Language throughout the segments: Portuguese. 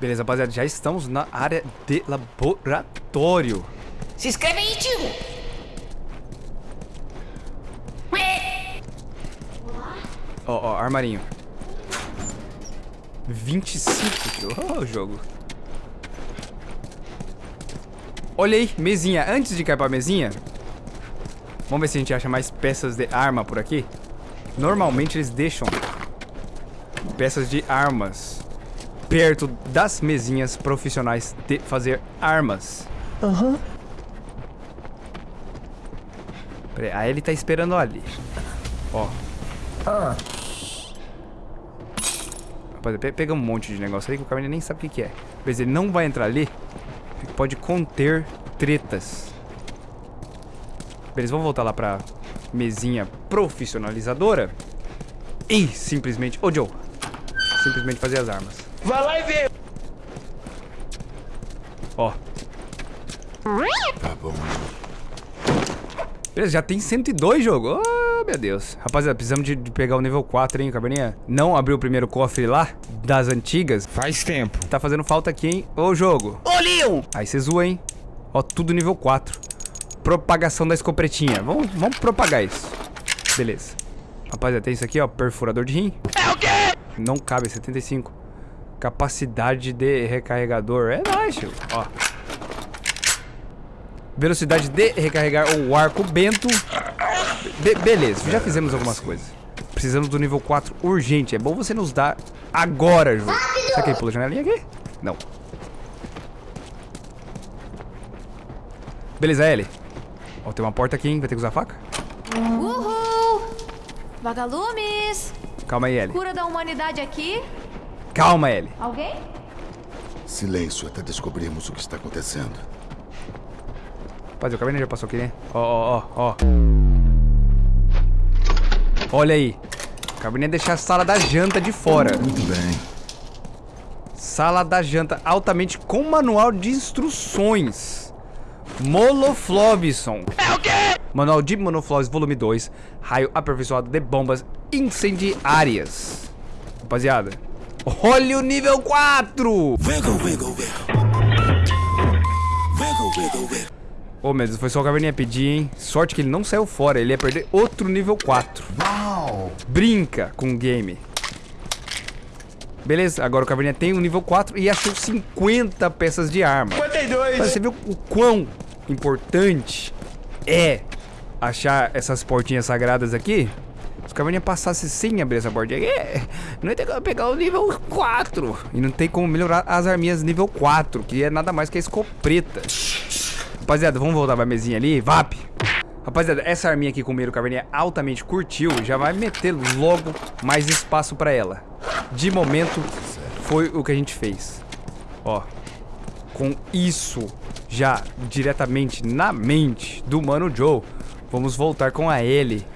Beleza, rapaziada, já estamos na área de laboratório. Se inscreve aí, tio. Ó, ó, armarinho. 25, tio. Ó, o jogo. Olha aí, mesinha. Antes de cair pra mesinha, vamos ver se a gente acha mais peças de arma por aqui. Normalmente eles deixam peças de armas perto das mesinhas profissionais de fazer armas. Aham. Peraí, aí ele tá esperando ali. Ó. Ah, pe- pega um monte de negócio aí que o Caverninha nem sabe o que, que é. Mas ele não vai entrar ali. Pode conter tretas. Beleza, vamos voltar lá pra mesinha profissionalizadora. E simplesmente... Ô, Joe. Simplesmente fazer as armas. Vai lá e vê. Ó. Tá bom. Beleza, já tem 102 jogo. Oh, meu Deus. Rapaziada, precisamos de, de pegar o nível 4, hein, Caverninha? Não abriu o primeiro cofre lá, das antigas. Faz tempo. Tá fazendo falta aqui, hein? Ô, jogo. Ô, Leon. Aí você zoa, hein? Ó, tudo nível 4. Propagação da escopretinha. Vamos, vamos propagar isso. Beleza. Rapaziada, tem isso aqui, ó. Perfurador de rim. É o quê? Não cabe, 75. Capacidade de recarregador. É baixo. Ó. Velocidade de recarregar o arco bento. Be- beleza, já fizemos algumas coisas. Precisamos do nível 4 urgente. É bom você nos dar agora, jogo. Será que ele pula a janelinha aqui? Não. Beleza, Ellie. Ó, tem uma porta aqui, hein? Vai ter que usar a faca? Uhul! Vagalumes! Calma aí, Ellie. Cura da humanidade aqui? Calma, Ellie. Alguém? Silêncio até descobrirmos o que está acontecendo. Rapaz, o caverninha já passou aqui, né? Ó, ó, ó, ó. Olha aí. O caverninha deixar a sala da janta de fora. Muito bem. Sala da janta altamente com manual de instruções. Moloflobson. É o quê? Manual de Monoflores volume 2. Raio aperfeiçoado de bombas incendiárias. Rapaziada. Olha o nível 4! Wiggle, wiggle, wiggle. Ô, meu Deus, foi só o Caverninha pedir, hein? Sorte que ele não saiu fora, ele ia perder outro nível 4. Uau! Brinca com o game. Beleza, agora o Caverninha tem um nível 4 e achou 50 peças de arma. 52. Mas você viu o quão importante é achar essas portinhas sagradas aqui? O Caverninha passasse sem abrir essa portinha aqui, é, não ia ter como pegar o nível 4. E não tem como melhorar as arminhas nível 4, que é nada mais que a escopeta. Rapaziada, vamos voltar pra mesinha ali. VAP! Rapaziada, essa arminha aqui com o Meiro Caverninha altamente curtiu, já vai meter logo mais espaço pra ela. De momento, foi o que a gente fez. Ó, com isso já diretamente na mente do Mano Joe, vamos voltar com a Ellie.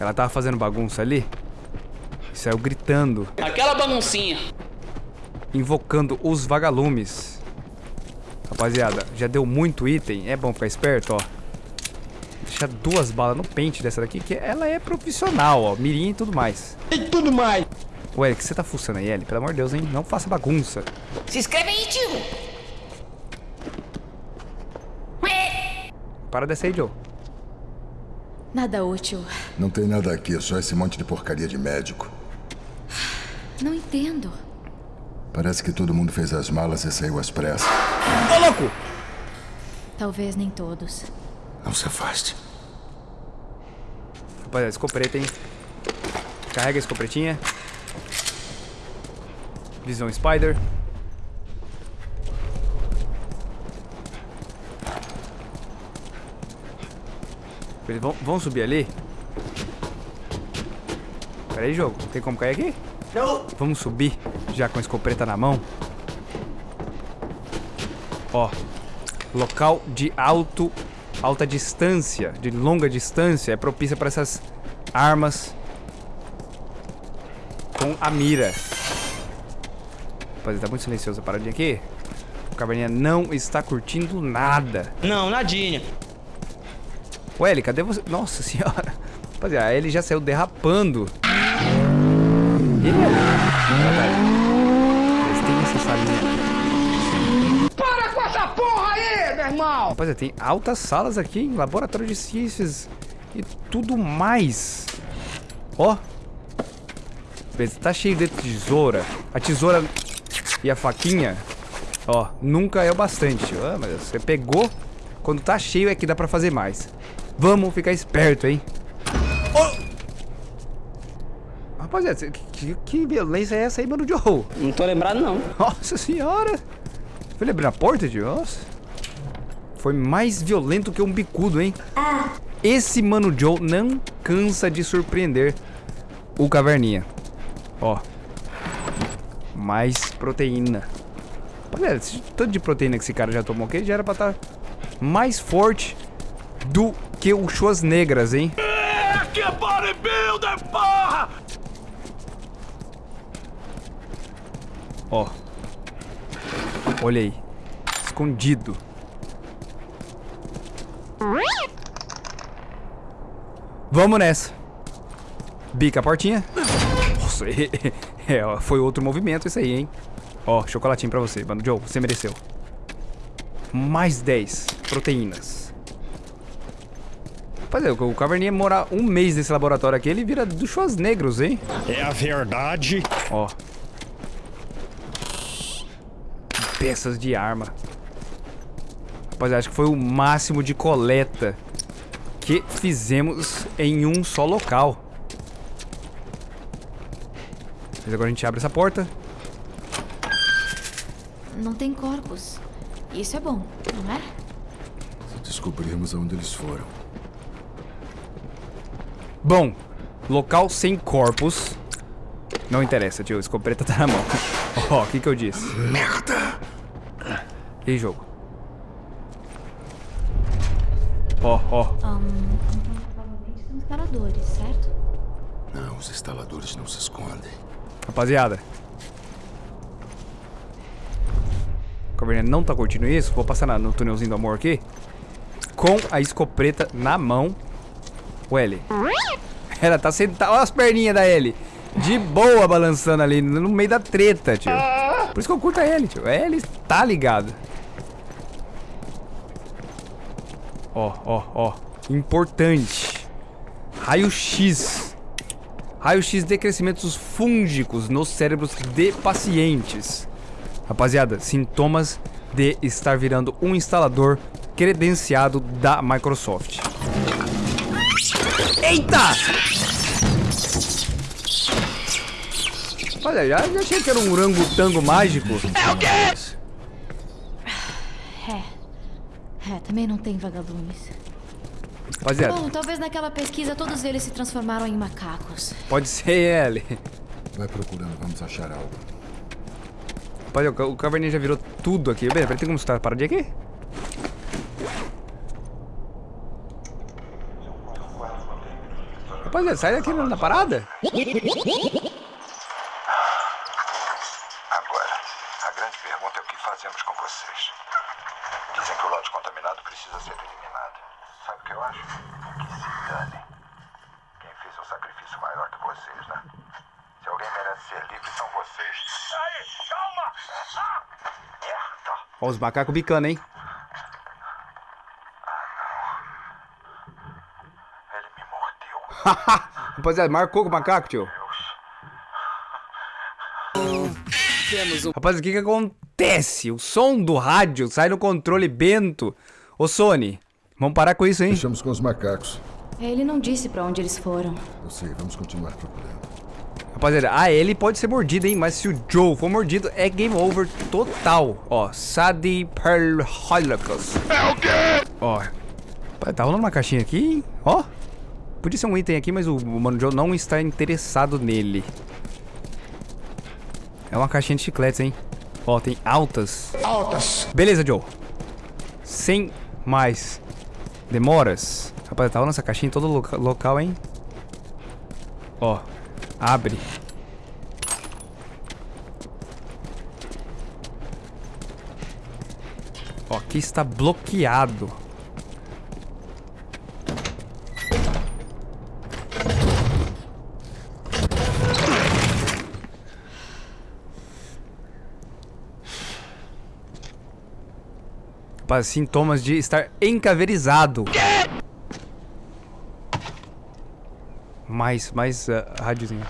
Ela tava fazendo bagunça ali. e Saiu gritando, Aquela baguncinha. invocando os vagalumes. Rapaziada, já deu muito item. É bom ficar esperto, ó. Deixar duas balas no pente dessa daqui, que ela é profissional, ó. Mirim e tudo mais. E tudo mais. Ué, o que você tá fuçando aí, Ellie? Pelo amor de Deus, hein? Não faça bagunça. Se inscreve aí, tio. Para dessa aí, Joe. Nada útil. Não tem nada aqui, é só esse monte de porcaria de médico. Não entendo. Parece que todo mundo fez as malas e saiu às pressas. Ô, louco! Talvez nem todos. Não se afaste. Rapaziada, escopeta, hein? Carrega a escopetinha. Visão Spider. Beleza, vamos, vamos subir ali? Pera aí, jogo. Tem como cair aqui? Não. Vamos subir, já com a escopeta na mão. Ó, local de alto, alta distância, de longa distância, é propícia para essas armas com a mira. Rapaziada, tá muito silencioso a paradinha aqui. O caverninha não está curtindo nada. Não, nadinha. O Ellie, cadê você? Nossa senhora. Rapaziada, ele já saiu derrapando. Ele é Eles têm essa salinha. Para com essa porra aí, meu irmão! Rapaziada, tem altas salas aqui, hein? Laboratório de ciências e tudo mais. Ó. Beleza, tá cheio de tesoura. A tesoura e a faquinha, ó, nunca é o bastante. Ah, mas você pegou. Quando tá cheio é que dá pra fazer mais. Vamos ficar esperto, hein? Oh! Rapaziada, que, que violência é essa aí, mano, Joe? Não tô lembrado, não. Nossa senhora! Foi ele abrir a porta, tio? Nossa. Foi mais violento que um bicudo, hein? Esse Mano Joe não cansa de surpreender o Caverninha. Ó. Mais proteína. Olha, esse tanto de proteína que esse cara já tomou aqui, já era pra estar mais forte do que o Chuas Negras, hein? Que bodybuilder, porra! Ó. Olha aí. Escondido. Vamos nessa. Bica a portinha. Nossa, é, ó, foi outro movimento isso aí, hein? Ó, chocolatinho pra você, mano. Joe, você mereceu. Mais 10 proteínas. Rapaziada, o Caverninha morar um mês nesse laboratório aqui, ele vira do negros, hein? É a verdade. Ó. Peças de arma. Rapaziada, acho que foi o máximo de coleta que fizemos em um só local. Mas agora a gente abre essa porta. Não tem corpos. Isso é bom, não é? Descobrimos aonde eles foram. Bom, local sem corpos. Não interessa, tio. A escopeta tá na mão. Ó, o que que eu disse? Merda! E jogo? Ó, ó. Provavelmente são instaladores, certo? Não, os instaladores não se escondem. Rapaziada. O Caverninha não tá curtindo isso. Vou passar na- no túnelzinho do amor aqui. Com a escopeta na mão. O L. Ela tá sentada. Olha as perninhas da L. De boa balançando ali no meio da treta, tio. Por isso que eu curto a L, tio. A L tá ligado. Ó, ó, ó. Importante. Raio-X. Raio-X de crescimentos fúngicos nos cérebros de pacientes. Rapaziada, sintomas de estar virando um instalador credenciado da Microsoft. Eita! Olha, já, já achei que era um orangotango mágico. É. É, também não tem vagalumes. Rapaziada, Bom, talvez naquela pesquisa todos eles se transformaram em macacos. pode ser ele. Vai procurando, vamos achar algo. Rapaziada, o Caverninha já virou tudo aqui. Beleza, tem como escutar a paradinha aqui? Rapaziada, sai daqui na parada. Agora, a grande pergunta é o que fazemos com vocês. Dizem que o lote contaminado precisa ser eliminado. Sabe o que eu acho? Que se dane. Quem fez um sacrifício maior que vocês, né? Se alguém merece ser livre, são vocês. Aí, calma! Ah! Merda! Ó os macacos bicando, hein? Rapaziada, marcou com o macaco, tio. Rapaz, o que que acontece? O som do rádio sai no controle bento. Ô, Sony, vamos parar com isso, hein? Fechamos com os macacos. Ele não disse pra onde eles foram. Eu sei, vamos continuar procurando. Rapaziada, a Ellie pode ser mordida, hein? Mas se o Joe for mordido, é game over total. Ó, Sadie Pearl Holocaust. É o quê? Ó, tá rolando uma caixinha aqui, hein? Ó. Podia ser um item aqui, mas o Mano Joe não está interessado nele. É uma caixinha de chicletes, hein? Ó, tem altas. Altas! Beleza, Joe. Sem mais demoras. Rapaz, tá rolando essa caixinha em todo loca- local, hein? Ó, abre. Ó, aqui está bloqueado. Opa, sintomas de estar encaverizado. Mais, mais uh, rádiozinho.